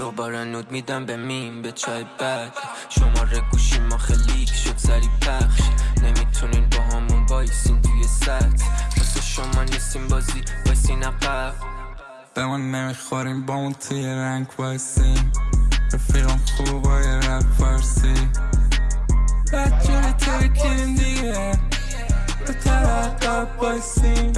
دوباره نود میدم به میم به چای بعد شماره گوشی ما خلیک شد سری پخش. نمی‌تونین با همون وایسین توی ست واسه شما نیستیم بازی وایسین عقب به ما نمی‌خوریم با اون توی رنگ وایسیم. رفیقم خوبای رپ فارسی. بچه توی دیگه. به طرف وایسیم.